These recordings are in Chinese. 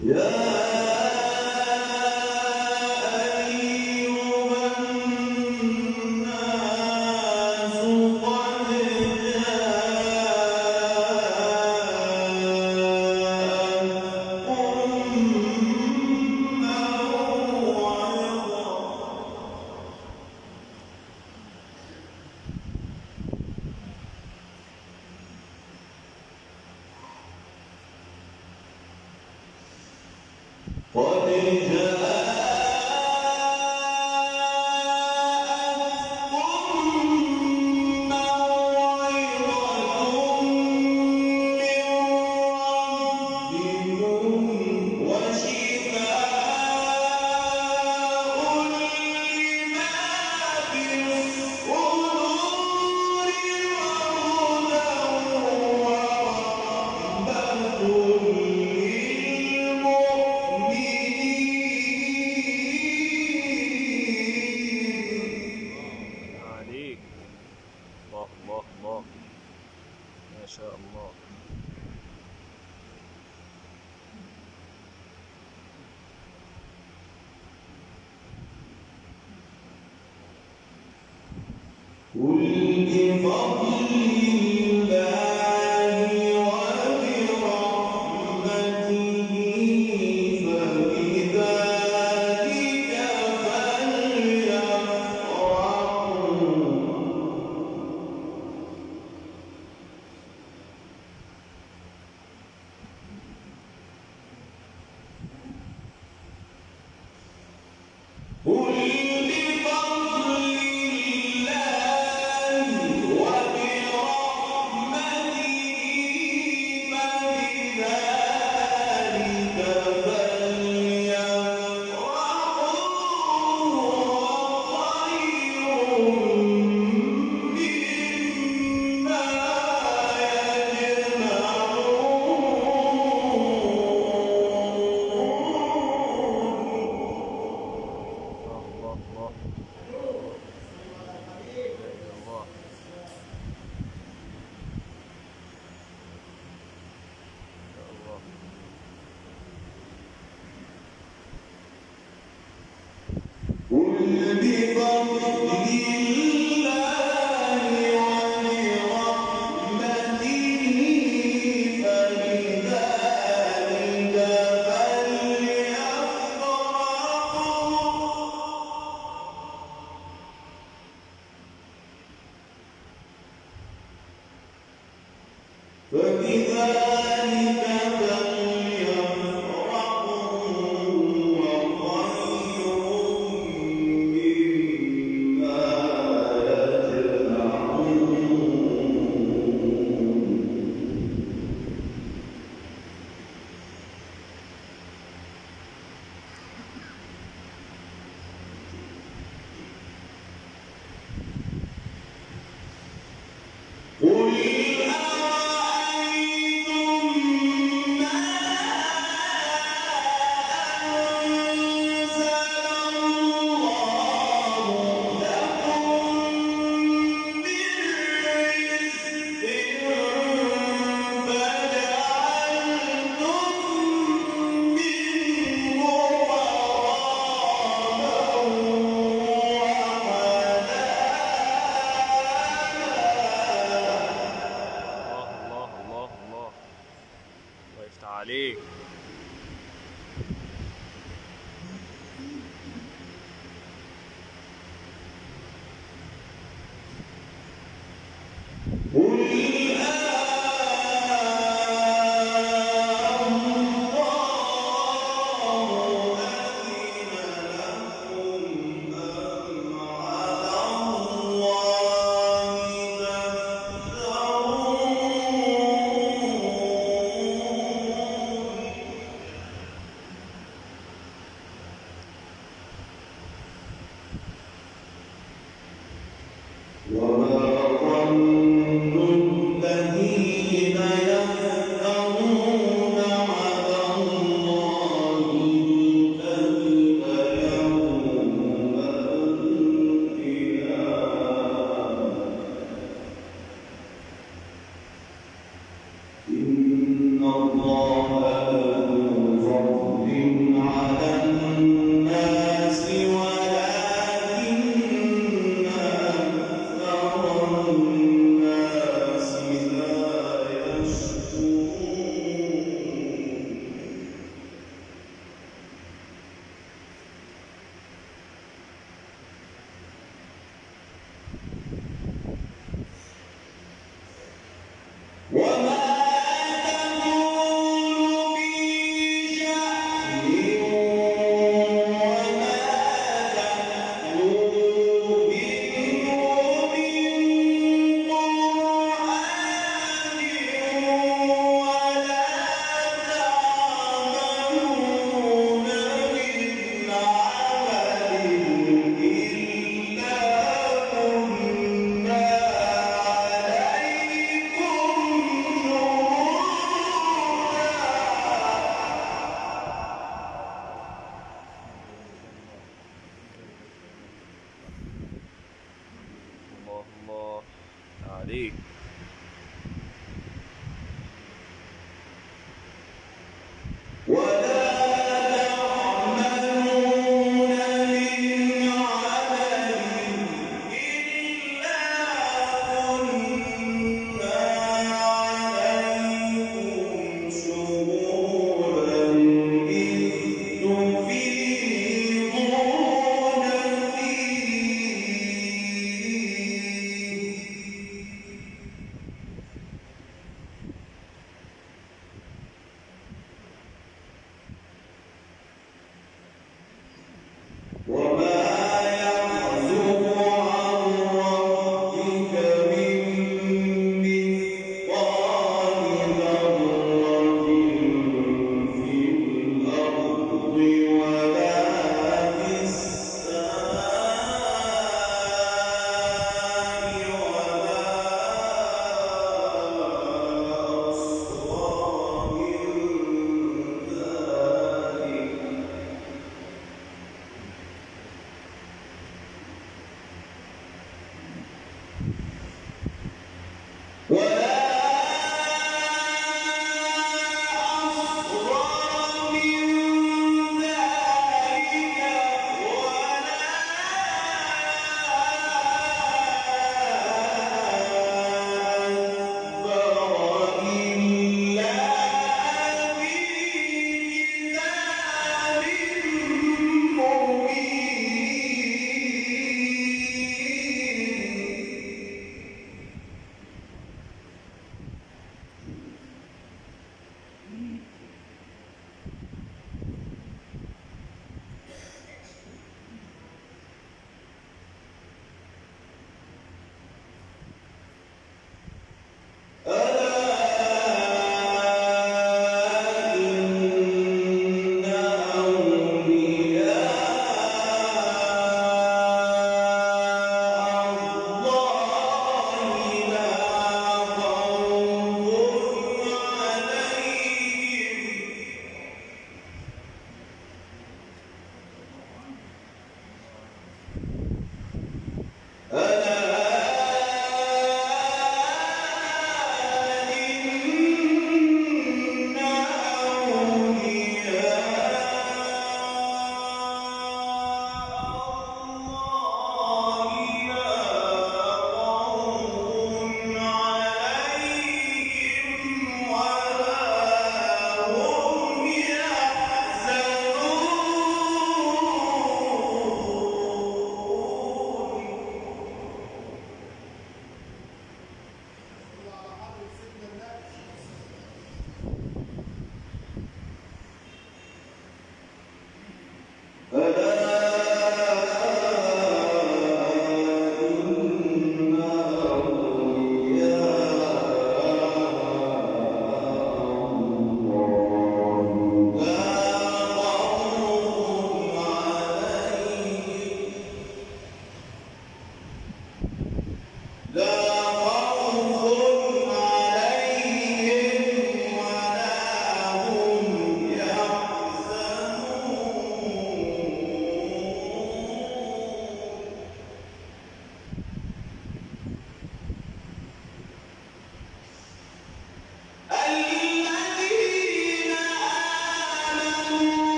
Yeah. عليك قل بفضل 我，عليك.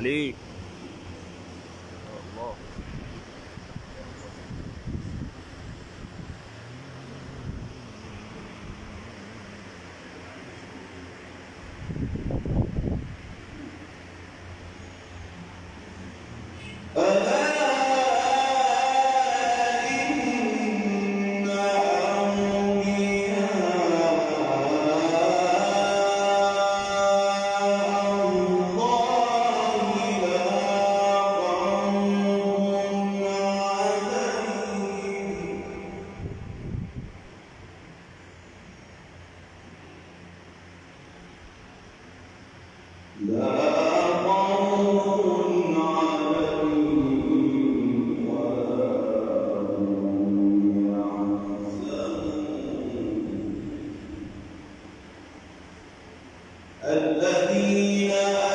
ali الذين